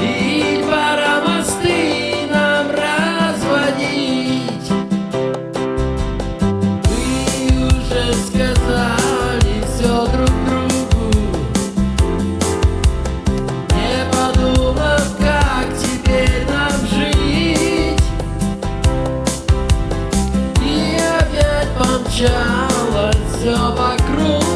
И пора разводить? Вы уже сказали все друг другу. Не подумав, как теперь нам жить. И опять помчалось все вокруг.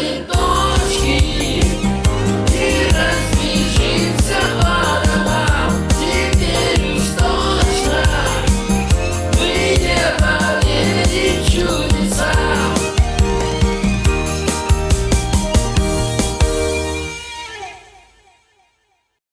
Santo.